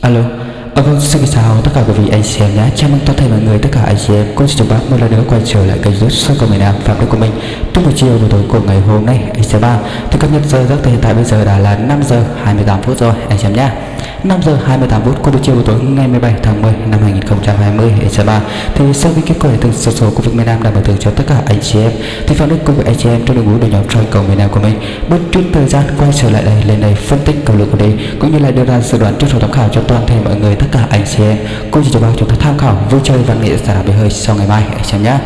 Alo, ờ, vâng, xin chào tất cả quý vị anh chị em nhé. Chào mừng toàn thể mọi người, tất cả anh chị em. Cô xin chào bác một lần nữa quay trở lại kênh youtube sau cầu miền Nam Phạm Đức của mình Trong buổi chiều buổi tối của ngày hôm nay anh chị em ba Thì cập nhật giờ giấc hiện tại bây giờ đã là 5 giờ 28 phút rồi anh chị em nhé. 5 giờ 28 phút của buổi chiều buổi tối ngày 17 tháng 10 năm 2020 anh chị Thì sau khi kết quả từng sổ số của vực miền Nam đã bảo thưởng cho tất cả anh chị em, Thì Phạm Đức cùng với anh chị em trong đội ngũ đội nhóm soi cầu miền Nam của mình Bất chút thời gian quay trở lại đây, lên đây phân tích cầu lược của đây cũng như là đưa ra dự đoán trước số tham khảo cho toàn thể mọi người, tất cả anh chị em. Cũng chỉ cho bao chúng ta tham khảo vui chơi văn nghệ giải bề hơi sau ngày mai anh chị em nhé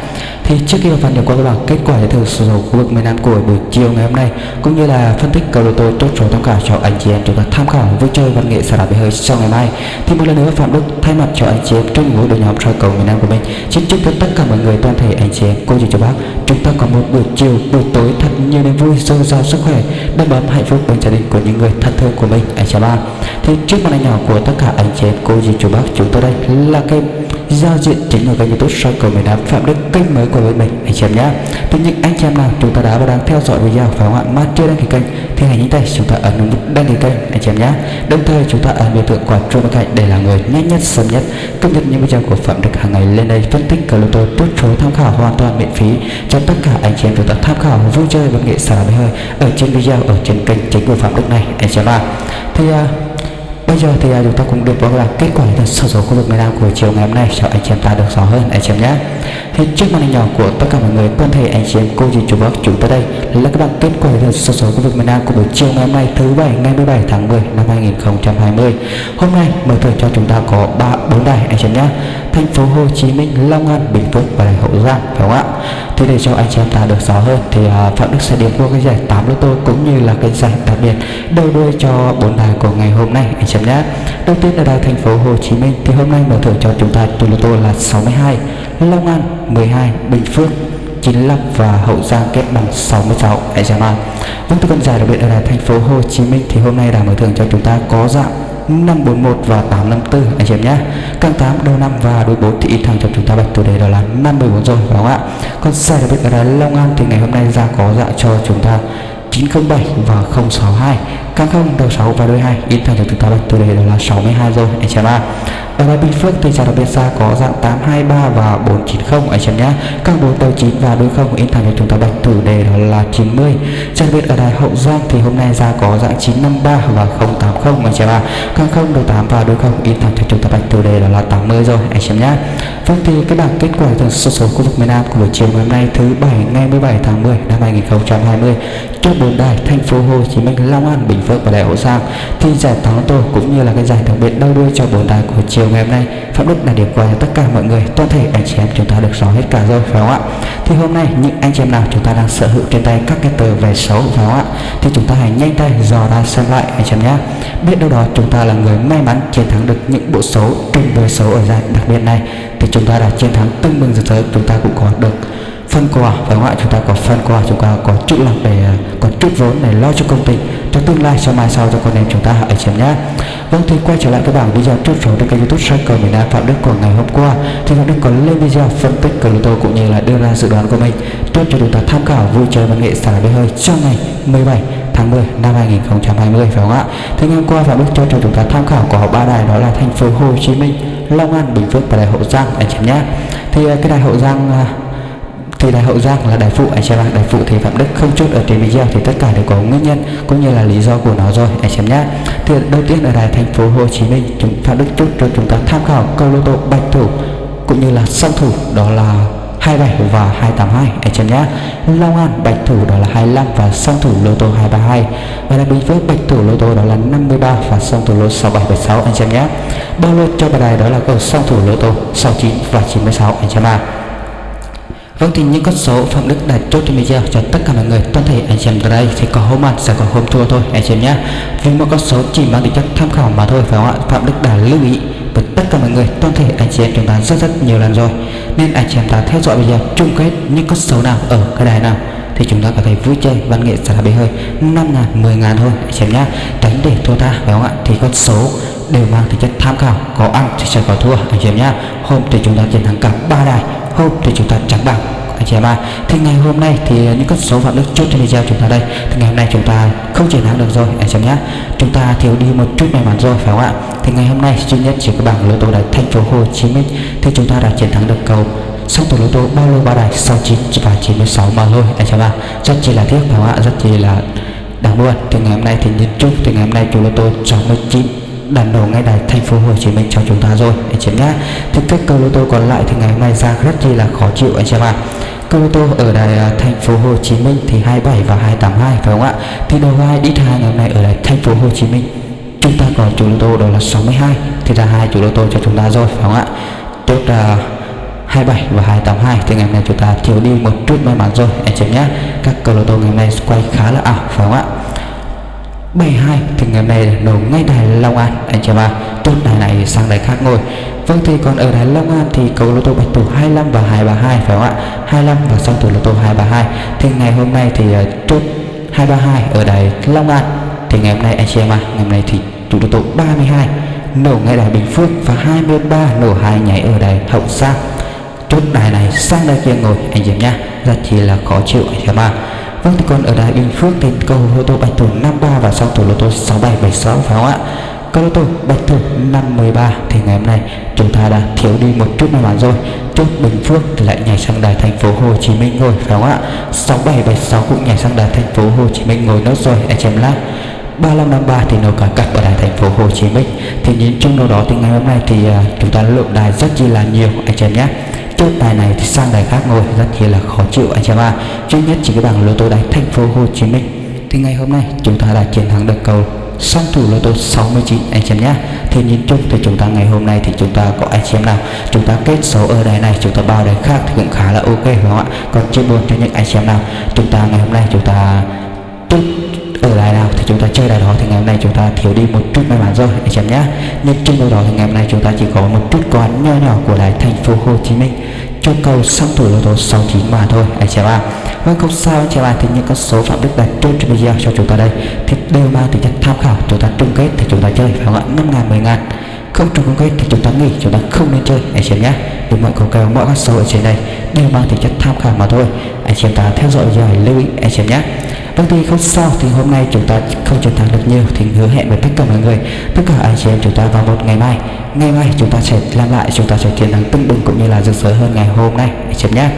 thì trước khi vào phần điểm qua các bạn, kết quả giải thưởng số khu vực miền Nam của buổi chiều ngày hôm nay, cũng như là phân tích cầu lô tô tốt số tham khảo cho anh chị em chúng ta tham khảo vui chơi văn nghệ giải bề hơi sau ngày mai. Thì một lần nữa, Phạm Đức thay mặt cho anh chị em trong ngũ đội nhóm soi cầu miền Nam của mình, xin chúc tất cả mọi người, toàn thể anh chị em, cô chú cho bác, chúng ta có một buổi chiều, buổi tối thật nhiều niềm vui dồi dào sức khỏe, đầm ấm hạnh phúc bên gia đình của những người thân thương của mình. Anh chị ba. Thì trước màn ảnh nhỏ của tất cả anh chị em, cô dì chú bác, chúng tôi đây là cái giao diện chính là kênh youtube soi cầu miền Nam Phạm Đức kênh mới của mình. Anh chị em nhé thì những anh chị em nào chúng ta đã và đang theo dõi video phải không ạ mà chưa đăng ký kênh thì hãy nhấn tay chúng ta ấn nút đăng ký kênh anh chị em nhé đồng thời chúng ta ấn biểu tượng quả chuông bên cạnh để là người nhanh nhất sớm nhất. Cập nhật những video của Phạm Đức hàng ngày lên đây phân tích cờ tôi tốt số tham khảo hoàn toàn miễn phí. Cho tất cả anh chị em chúng ta tham khảo vui chơi và nghệ xả hơi ở trên video ở trên kênh chính của Phạm Đức này. Anh chị em ạ thì uh, Bây giờ thì à, chúng ta cũng được vào là kết quả là sở số khu vực miền Nam của chiều ngày hôm nay cho anh chị em ta được rõ hơn anh chị em nhé. Thì trước màn hình nhỏ của tất cả mọi người toàn thể anh chị em cô dì chú bác chúng ta đây là các bạn kết quả là sở số khu vực miền Nam của buổi chiều ngày hôm nay thứ bảy ngày 17 tháng 10 năm 2020. Hôm nay mở thưởng cho chúng ta có ba bốn đài anh chị em nhé. Thành phố Hồ Chí Minh, Long An, Bình Phước và Hậu Giang phải không ạ? Thì để cho anh chị em ta được rõ hơn thì uh, Phạm Đức sẽ điểm qua cái giải 8 lô tô cũng như là cái giải đặc biệt đầu đuôi cho bốn bài của ngày hôm nay. Anh chị em nhé. Đầu tiên là đài thành phố Hồ Chí Minh. Thì hôm nay mở thưởng cho chúng ta tù lô tô là 62, Long An 12, Bình Phước 95 và Hậu Giang kết bằng 66 anh chị em ạ. Vâng tư vấn giải đặc biệt là đài thành phố Hồ Chí Minh thì hôm nay đã mở thưởng cho chúng ta có dạng 541 và 854 anh chị em nhé. Càng 8 đầu năm và đôi 4 thì ít thằng cho chúng ta bật chủ đề đó là 54 rồi phải không ạ? Còn xe đặc biệt ở Long An thì ngày hôm nay ra có dạ cho chúng ta 907 và 062 Càng không đầu 6 và đôi 2 ít thằng cho từ ta bạch chủ đề là 62 rồi, anh chị em ạ ở đây Bình Phước thì giải đặc biệt xa có dạng 823 và 490 anh chị em nhé các bốn tàu 9 và đôi không. In thành cho chúng ta bạch thủ đề đó là 90 giải đặc biệt ở đài Hậu Giang thì hôm nay ra có dạng 953 và 080 anh chị em ạ các không đầu 8 và đôi không. In thành cho chúng ta bạch thủ đề đó là 80 rồi. Anh chị em nhé Vâng thì cái bảng kết quả từ số số khu vực miền Nam của buổi chiều ngày hôm nay thứ bảy ngày 17 tháng 10 năm 2020 cho bốn đài thành phố Hồ Chí Minh, Long An, Bình Phước và Đại Hậu Giang thì giải thắng tôi cũng như là cái giải đặc biệt đau đuôi cho bốn đài của chiều ngày hôm nay. Phạm Đức đã điểm qua cho tất cả mọi người toàn thể anh chị em chúng ta được rõ hết cả rồi phải không ạ? Thì hôm nay những anh chị em nào chúng ta đang sở hữu trên tay các cái tờ vé xấu phải không ạ? Thì chúng ta hãy nhanh tay dò ra xem lại anh chị em nhé. Biết đâu đó chúng ta là người may mắn chiến thắng được những bộ số trùng với số ở giải đặc biệt này. Thì chúng ta đã chiến thắng tưng bừng rực rỡ chúng ta cũng có được phân quà. Phải không ạ? Chúng ta có phân quà, chúng ta có chút lòng để à, có chút vốn để lo cho công ty. Cho tương lai cho mai sau cho con em chúng ta hãy xem nhé. Vâng thì quay trở lại cái bảng video trước số trên kênh youtube cycle miền nam phạm đức của ngày hôm qua. Thì phạm đức có lên video phân tích cờ lô tô cũng như là đưa ra dự đoán của mình. Tốt cho chúng ta tham khảo vui chơi văn nghệ xả bê hơi trong ngày 17 tháng 10 năm 2020 phải không ạ? Thì ngày hôm qua, phạm đức cho cho chúng ta tham khảo của ba đài đó là thành phố hồ chí minh, long an, bình phước và đại hậu giang. Anh chị nhé. Thì à, cái đài hậu giang à, thì đại hậu giang là đại phụ anh xem đại phụ thì phạm đức. Không chốt ở trên video thì tất cả đều có nguyên nhân cũng như là lý do của nó rồi. Anh xem nhé thì đầu tiên ở đài thành phố hồ chí minh, chúng phạm đức chốt cho chúng ta tham khảo câu lô tô bạch thủ cũng như là song thủ, đó là 27 và 282 anh xem nhé Long An bạch thủ, đó là 25 và song thủ lô tô 232 và là Bình Phước bạch thủ lô tô, đó là 53 và song thủ lô 6776 anh xem nhé bao lô cho bài đài đó là cầu song thủ lô tô 69 và 96 anh xem à Vâng thì những con số Phạm Đức đã chốt trên video cho tất cả mọi người, toàn thể anh chị em đây, thì có hôm ăn sẽ có hôm thua thôi, anh chị em nhé. Vì một con số chỉ mang tính chất tham khảo mà thôi, phải không ạ? Phạm Đức đã lưu ý với tất cả mọi người, toàn thể anh chị em chúng ta rất rất nhiều lần rồi. Nên anh chị em ta theo dõi video chung kết những con số nào ở cái đài nào, thì chúng ta có thể vui chơi, văn nghệ xả bể hơi 5 ngàn 10 ngàn thôi, anh chị em nhé. Tránh để thua ta, phải không ạ? Thì con số đều mang tính chất tham khảo, có ăn thì sẽ có thua, anh chị em nhé hôm thì chúng ta chiến thắng cả ba đài, hôm thì chúng ta chẳng bằng anh chị em ạ. Thì ngày hôm nay thì những con số phạm đức chốt trên video chúng ta đây. Thì ngày hôm nay chúng ta không chiến thắng được rồi, anh chị em nhé chúng ta thiếu đi một chút may mắn rồi, phải không ạ? Thì ngày hôm nay, duy nhất chỉ có bảng lô tô đài thành phố Hồ Chí Minh. Thì chúng ta đã chiến thắng được cầu song tổ lô tô bao lô ba đài 69 và 96 mà thôi, anh chị em ạ. Rất chỉ là tiếc, phải không ạ? Rất chỉ là đáng buồn. Thì ngày hôm nay thì nhìn chung, thì ngày hôm nay chủ lô tô 69 đàn đầu ngay đài thành phố Hồ Chí Minh cho chúng ta rồi. Anh chị nhé thì các câu lô tô còn lại thì ngày hôm nay ra rất chi là khó chịu anh chị ạ. Câu lô tô ở đài à, thành phố Hồ Chí Minh thì 27 và 282 phải không ạ? Thì đầu hai đi hai ngày hôm nay ở đài thành phố Hồ Chí Minh. Chúng ta có chủ lô tô đó là 62 thì ra hai chủ lô tô cho chúng ta rồi, phải không ạ? Chốt là 27 và 282 thì ngày hôm nay chúng ta thiếu đi một chút may mắn rồi, anh chị nhé các câu lô tô ngày hôm nay quay khá là ảo, phải không ạ? 72 thì ngày hôm nay nổ ngay đài Long An. Anh chị ạ chốt đài này sang đài khác ngồi. Vâng thì còn ở đài Long An thì cầu lô tô bạch thủ 25 và 232 phải không ạ? 25 và sau thủ lô tô 232 thì ngày hôm nay thì ờ, chốt 232 ở đài Long An. Thì ngày hôm nay, anh chị em ạ, ngày hôm nay thì chủ lô tô 32 nổ ngay đài Bình Phước và 23 nổ hai nhảy ở đài Hậu Giang. Chốt đài này sang đài kia ngồi, anh chị em nhá rất chỉ là khó chịu, anh chị em ạ. Vâng thì còn ở đài Bình Phước thì cầu lô tô bạch thủ 53 và song thủ lô tô 6776 phải không ạ? Câu lô tô bạch thủ 513 thì ngày hôm nay chúng ta đã thiếu đi một chút may mắn rồi. Chốt Bình Phước thì lại nhảy sang đài thành phố Hồ Chí Minh rồi phải không ạ? 6776 cũng nhảy sang đài thành phố Hồ Chí Minh ngồi nốt rồi anh em lát. 3553 thì nó cả cặp ở đài thành phố Hồ Chí Minh. Thì nhìn chung đâu đó thì ngày hôm nay thì uh, chúng ta lượng đài rất chi là nhiều anh em nhé chốt bài này thì sang đài khác ngồi, rất là khó chịu, anh em ạ. Duy nhất chỉ cái bảng lô tô đài thành phố Hồ Chí Minh. Thì ngày hôm nay, chúng ta đã chiến thắng được cầu song thủ lô tô 69 anh em nhé. Thì nhìn chung thì chúng ta ngày hôm nay thì chúng ta có, anh em nào, chúng ta kết số ở đài này, chúng ta bao đài khác thì cũng khá là ok đúng không ạ? Còn chưa buồn cho những anh em nào, chúng ta ngày hôm nay chúng ta chúc ở đài nào thì chúng ta chơi đài đó. Thì ngày hôm nay chúng ta thiếu đi một chút may mắn rồi, anh em nhé. Nhưng trên đâu đó thì ngày hôm nay chúng ta chỉ có một chút quán nho nhỏ của đài thành phố Hồ Chí Minh. Cho cầu song thủ lô tô 69 mà thôi, anh chị ạ. Vâng không sao, anh chị ạ. Thì những con số phạm đức đặt trên video cho chúng ta đây. Thì đều mang tính chất tham khảo, chúng ta chung kết thì chúng ta chơi, phải không ạ? Năm ngàn, mười ngàn. Không trùng chung kết thì chúng ta nghỉ, chúng ta không nên chơi, anh chị nhé. Vì mọi cầu kèo, mọi con số ở trên đây đều mang tính chất tham khảo mà thôi. Anh chị ta theo dõi rồi lưu ý, anh chị nhé. Vâng thì không sao thì hôm nay chúng ta không chiến thắng được nhiều thì hứa hẹn với tất cả mọi người tất cả anh chị em chúng ta vào một ngày mai. Ngày mai chúng ta sẽ làm lại chúng ta sẽ chiến thắng tưng bừng cũng như là rực rỡ hơn ngày hôm nay. Anh chị em nhé.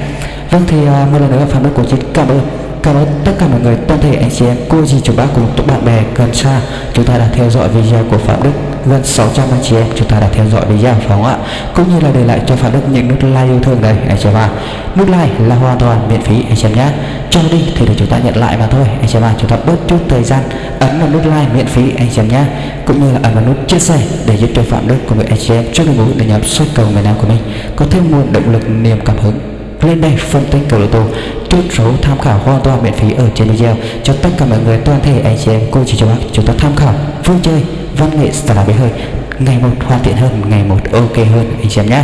Vâng thì uh, một lần nữa phạm đức của chị. Cảm ơn Cảm ơn tất cả mọi người, toàn thể anh chị em, cô dì chú bác cùng các bạn bè gần xa Chúng ta đã theo dõi video của Phạm Đức. Vâng, Gần 600 anh chị em, chúng ta đã theo dõi video phải không ạ. Cũng như là để lại cho Phạm Đức những nút like yêu thương đây, anh chị em ạ. Nút like là hoàn toàn miễn phí, anh chị em nhé. Cho đi thì để chúng ta nhận lại mà thôi, anh chị em ạ. Chúng ta bớt chút thời gian ấn vào nút like miễn phí, anh chị em nhé. Cũng như là ấn vào nút chia sẻ để giúp cho Phạm Đức cùng với anh chị em cho đội ngũ để nhập xuất cầu miền Nam của mình Có thêm nguồn động lực, niềm cảm hứng lên đây phân tích cầu lô tô chốt số tham khảo hoàn toàn miễn phí ở trên video, cho tất cả mọi người, toàn thể anh chị em, cô chị chú bác chúng ta tham khảo. Vui chơi, văn nghệ xả bế hơi. Ngày một hoàn thiện hơn, ngày một ok hơn, anh chị em nhé.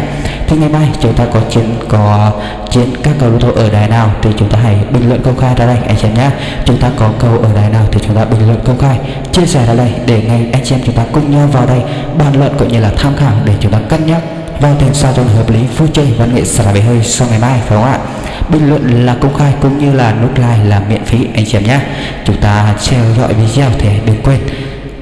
Thì ngày mai chúng ta có chiến có chiến các cầu lô tô ở đài nào thì chúng ta hãy bình luận công khai ra đây, anh chị em nhé. Chúng ta có cầu ở đài nào thì chúng ta bình luận công khai, chia sẻ ra đây để ngay anh chị em chúng ta cùng nhau vào đây bàn luận cũng như là tham khảo để chúng ta cân nhắc. Vâng, vào tiền sao cho hợp lý, vui chơi văn nghệ xả bể hơi sau ngày mai, phải không ạ? Bình luận là công khai cũng như là nút like là miễn phí, anh chị em nhé. Chúng ta theo dõi video thì đừng quên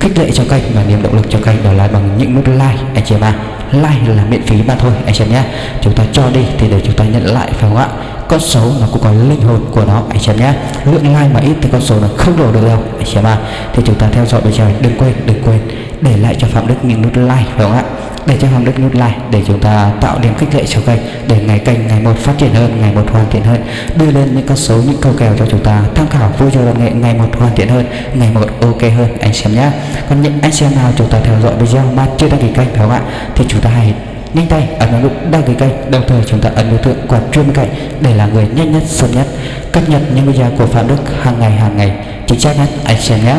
khích lệ cho kênh và niềm động lực cho kênh đó là bằng những nút like, anh chị em ạ. Like là miễn phí mà thôi, anh chị em nhé. Chúng ta cho đi thì để chúng ta nhận lại, phải không ạ? Con số nó cũng có linh hồn của nó, anh chị em nhé. Lượng like mà ít thì con số nó không đổ được đâu, anh chị em ạ. Thì chúng ta theo dõi video đừng quên đừng quên để lại cho phạm đức những nút like, phải không ạ? Để cho Hoàng Đức nút like để chúng ta tạo điểm khích lệ cho kênh để ngày kênh ngày một phát triển hơn, ngày một hoàn thiện hơn, đưa lên những con số, những câu kèo cho chúng ta tham khảo vui chơi văn nghệ, ngày một hoàn thiện hơn, ngày một ok hơn. Anh xem nhé còn những anh xem nào chúng ta theo dõi video mà chưa đăng ký kênh phải không ạ? Thì chúng ta hãy nhanh tay ấn vào nút đăng ký kênh, đồng thời chúng ta ấn biểu tượng quả chuông bên cạnh để là người nhanh nhất, sớm nhất, cập nhật những video của phạm đức hàng ngày hàng ngày. Chính xác nhất anh xem nhé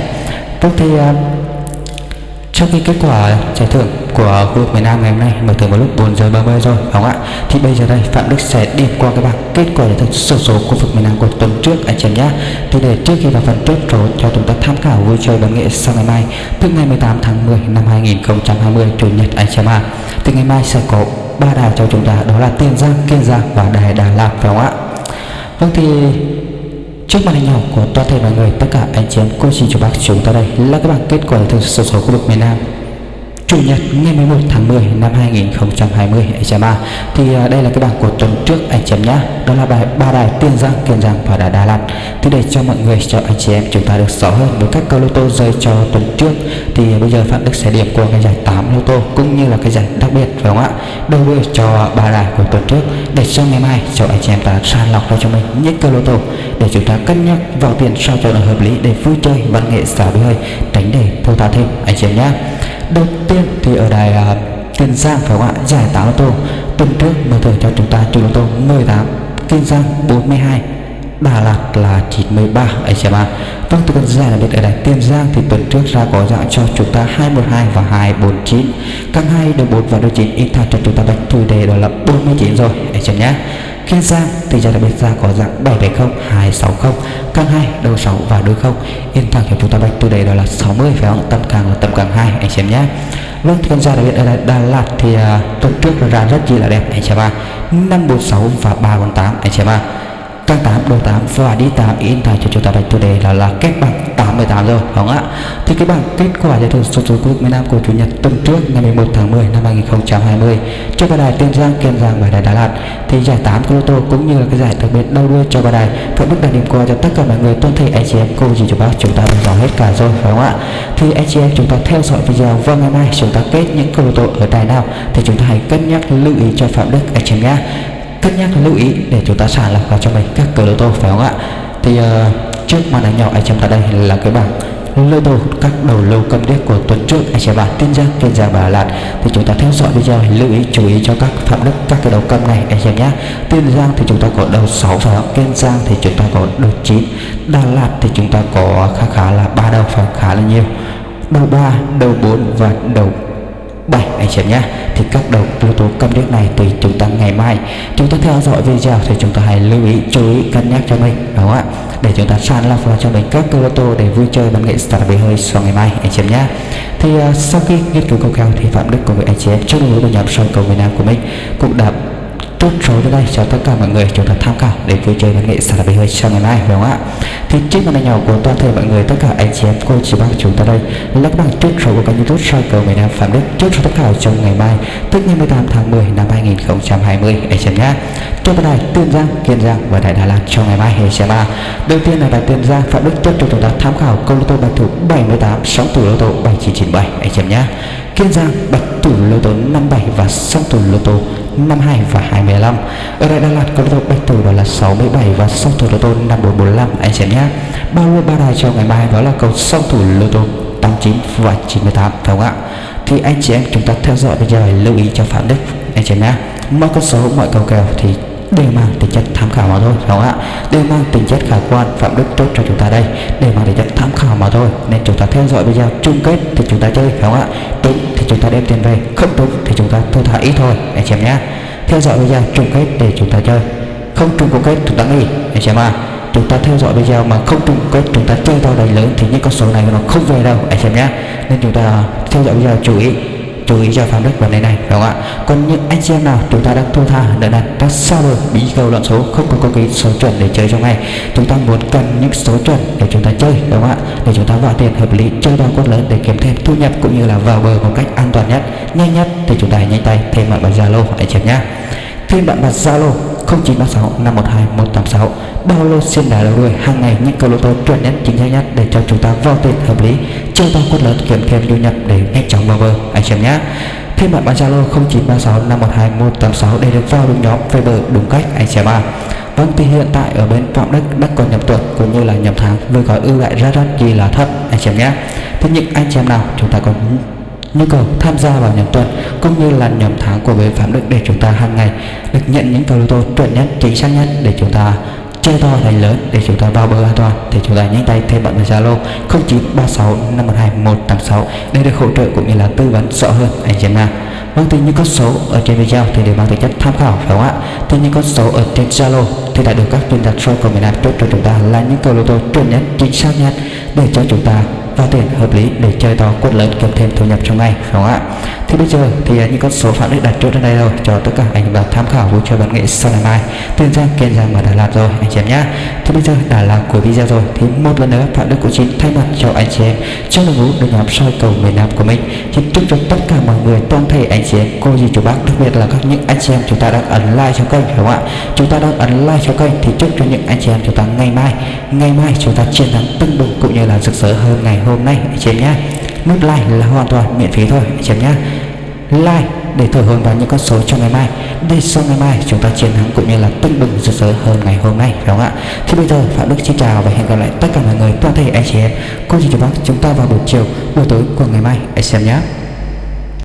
Tốt thì uh, sau khi kết quả giải thưởng của khu vực miền Nam ngày hôm nay mở thưởng vào lúc 4 giờ 30 rồi đúng không ạ? Thì bây giờ đây Phạm Đức sẽ điểm qua các bảng kết quả giải thưởng sổ số khu vực miền Nam của tuần trước anh chị nhé. Thì để trước khi vào phần chốt số cho chúng ta tham khảo vui chơi văn nghệ sau ngày mai tức ngày 18 tháng 10 năm 2020 chủ nhật anh chị ạ. Thì ngày mai sẽ có ba đài cho chúng ta đó là Tiền Giang Kiên Giang và đài Đà Lạt phải không ạ? Vâng thì Trước màn hình nhỏ của toàn thể mọi người, tất cả anh chị em cô xin chào bác chúng ta đây là các bảng kết quả thực số số khu vực miền Nam. Chủ nhật ngày 11 tháng 10 năm 2020 anh chị em à. Thì đây là cái bảng của tuần trước anh chị em nhá. Đó là bài ba đài Tiên Giang, Kiên Giang và đài Đà Lạt. Thì để cho mọi người cho anh chị em chúng ta được rõ hơn với các câu lô tô rơi cho tuần trước thì bây giờ Phạm Đức sẽ điểm qua cái giải 8 lô tô cũng như là cái giải đặc biệt phải không ạ? Đầu đuôi cho ba đài của tuần trước để cho ngày mai cho anh chị em ta sàng lọc ra cho mình những câu lô tô để chúng ta cân nhắc vào tiền sao cho nó hợp lý để vui chơi văn nghệ xả bí hơi tránh để thâu tha thêm anh chị em nhé đầu tiên thì ở đài à, uh, Kiên Giang phải không ạ? Giải 8 ô tô. Tuần trước mở thưởng cho chúng ta chủ ô tô 18 Kiên Giang 42 Đà Lạt là 93 anh chị em Vâng tôi cần giải là biết ở đài Kiên Giang thì tuần trước ra có dạng cho chúng ta 212 và 249 Căng 2 đầu 4 và đầu 9 ít thật cho chúng ta bạch thủ đề đó là 49 rồi anh chị em nhé. Kiên Giang thì ra đặc biệt ra có dạng 770 260 căng 2 đầu 6 và đuôi 0 yên thẳng cho chúng ta bạch từ đây đó là 60 phải không? Tầm càng là tầm càng 2 anh xem nhé. Vâng thì con ra đặc biệt ở Đà Lạt thì uh, tuần trước ra rất chi là đẹp anh xem à 546 và 348 anh xem à căng 8 đầu 8 và đi 8 in tài cho chúng ta bạch từ đề là là kết bằng 88 rồi không ạ? Thì cái bảng kết quả giải thưởng số số quốc miền Nam của chủ nhật tuần trước, ngày 11 tháng 10 năm 2020 cho ba đài Tiên Giang, Kiên Giang và đài Đà Lạt. Thì giải 8 của lô tô cũng như là cái giải đặc biệt đầu đuôi cho ba đài. Phạm Đức đã điểm qua cho tất cả mọi người tuân thể anh chị em cô gì cho bác chúng ta đã rõ hết cả rồi phải không ạ? Thì anh chị em chúng ta theo dõi video và ngày mai, chúng ta kết những câu lô tô ở đài nào. Thì chúng ta hãy cân nhắc lưu ý cho Phạm Đức anh chị em nhé cân nhắc lưu ý để chúng ta sàng lọc vào cho mình các cờ lô tô phải không ạ? Thì uh, trước màn ảnh nhỏ anh em ta đây là cái bảng lô tô các đầu lâu cầm đế của tuần trước anh chị bạn tin giang kiên giang và lạt. Thì chúng ta theo dõi video lưu ý chú ý cho các phạm đức các cái đầu cầm này anh chị nhé. Tiên giang thì chúng ta có đầu 6 phải không? Kiên giang thì chúng ta có đầu 9 đà lạt thì chúng ta có khá khá là ba đầu phải khá là nhiều. Đầu 3 đầu 4 và đầu 7 anh chị nhé. Thì các đầu yếu tố cân nhắc này thì chúng ta ngày mai. Chúng ta theo dõi video thì chúng ta hãy lưu ý chú ý cân nhắc cho mình đúng không ạ? Để chúng ta sàn lọc vào cho mình các cơ tô để vui chơi văn nghệ start về hơi sau ngày mai anh chị em nhé. Thì uh, sau khi nghiên cứu câu cao thì phạm đức cùng với anh chị em trong đối với nhóm soi cầu miền nam của mình cũng đã chốt số đến đây cho tất cả mọi người chúng ta tham khảo để vui chơi văn nghệ sản bình hơi trong ngày mai, phải không ạ? Thì trước màn hình nhỏ của toàn thể mọi người, tất cả anh chị em cô chị bác chúng ta đây. Là các bạn chốt số của kênh youtube soi cầu miền nam phạm đức chốt số tất cả trong ngày mai, tức ngày 18 tháng 10 năm 2020 anh chị nhé cho bài đài tiên giang, kiên giang và đại đà lạt trong ngày mai hệ xe ba đầu tiên là đài tiên giang, phạm đức tiếp cho chúng ta tham khảo câu lô tô bạch thủ 78 sóng tủ lô tô 7997 anh chị nhé kiên giang bạch thủ lô tô 57 và song tủ lô tô 52 và 25 ở đây Đà Lạt có lô tô bạch thủ đó là 67 và song thủ lô tô 5445 anh xem nhé bao lô ba đài cho ngày mai? Đó là cầu song thủ lô tô 89 và 98 phải không ạ? Thì anh chị em chúng ta theo dõi bây giờ, lưu ý cho Phạm Đức. Anh chị em nhé mọi con số, mọi cầu kèo thì đều mang tính chất tham khảo mà thôi, phải không ạ? Đều mang tính chất khả quan, phạm đức tốt cho chúng ta đây. Đều mang tính chất tham khảo mà thôi. Nên chúng ta theo dõi bây giờ, chung kết thì chúng ta chơi, phải không ạ? Đúng chúng ta đem tiền về. Không đúng thì chúng ta thua thả ít thôi, anh chị em nhé. Theo dõi video chung kết để chúng ta chơi. Không chung kết, chúng ta nghỉ, anh chị em à chúng ta theo dõi video mà không trùng kết, chúng ta chơi to đầy lớn thì những con số này nó không về đâu, anh chị em nhé. Nên chúng ta theo dõi video chú ý chú ý cho phạm đức vấn đề này, đúng không ạ? Còn những anh chị em nào chúng ta đang thua tha đợi đặt các sao rồi bí câu loạn số, không có có cái số chuẩn để chơi trong ngày, chúng ta muốn cần những số chuẩn để chúng ta chơi, đúng không ạ? Để chúng ta vào tiền hợp lý, chơi đa quất lớn để kiếm thêm thu nhập cũng như là vào bờ một cách an toàn nhất, nhanh nhất thì chúng ta hãy nhanh tay thêm bạn vào zalo anh chị em nhé thêm bạn vào zalo 0936 512 186 bao lô xin đá đầu đuôi hàng ngày những câu lô tô chuẩn nhất chính xác nhất để cho chúng ta vào tiền hợp lý. Chưa tăng quất lớn kiếm thêm thu nhập để nhanh chóng vào bờ. Anh chị em nhé thêm bạn bán zalo 0936 512 186 để được vào đúng nhóm Viber đúng cách. Anh chị em ạ à. Vâng thì hiện tại ở bên Phạm Đức đã còn nhập tuần cũng như là nhập tháng, với gói ưu đãi rất rất gì là thấp. Anh chị em nhé Thế những anh chị em nào, chúng ta còn nhu cầu tham gia vào nhóm tuần, cũng như là nhóm tháng của bên Phạm Đức để chúng ta hàng ngày được nhận những cầu lô tô chuẩn nhất, chính xác nhất để chúng ta chơi to thành lớn, để chúng ta vào bờ an toàn. Thì chúng ta nhanh tay thêm bạn vào Zalo 0936 512 186 để được hỗ trợ cũng như là tư vấn rõ hơn anh chị em vâng thì những con số ở trên video thì đều mang tính chất tham khảo phải không ạ? Thì những con số ở trên zalo thì đã được các chuyên gia soi của miền Nam chốt cho chúng ta là những cầu lô tô chuẩn nhất, chính xác nhất để cho chúng ta và tiền hợp lý để chơi to, quất lớn, kiếm thêm thu nhập trong ngày không ạ? Thì bây giờ thì à, những con số phạm đức đặt trước ở đây rồi cho tất cả anh và tham khảo vui chơi bản nghệ sau ngày mai. Tiền giang, kiên giang và đà lạt rồi, anh chị em nhá. Thì bây giờ đã là cuối video rồi. Thì một lần nữa, phạm đức của chín thay mặt cho anh chị em trong đội ngũ đội nhóm soi cầu miền nam của mình. Xin chúc cho tất cả mọi người, toàn thể anh chị em, cô dì chú bác, đặc biệt là các những anh chị em chúng ta đang ấn like cho kênh đúng không ạ? Chúng ta đang ấn like cho kênh thì chúc cho những anh chị em chúng ta ngày mai ngày mai chúng ta chiến thắng tưng bừng cũng như là rực rỡ hơn ngày hôm nay, anh chị em nhé. Nút like là hoàn toàn miễn phí thôi, anh chị em nhé. Like để thổi hồn vào những con số trong ngày mai, để sau ngày mai chúng ta chiến thắng cũng như là tưng bừng rực rỡ hơn ngày hôm nay, phải không ạ? Thì bây giờ, phạm đức xin chào và hẹn gặp lại tất cả mọi người toàn thể anh chị em. Cô dì chú bác chúng ta vào buổi chiều, buổi tối của ngày mai, anh xem nhé.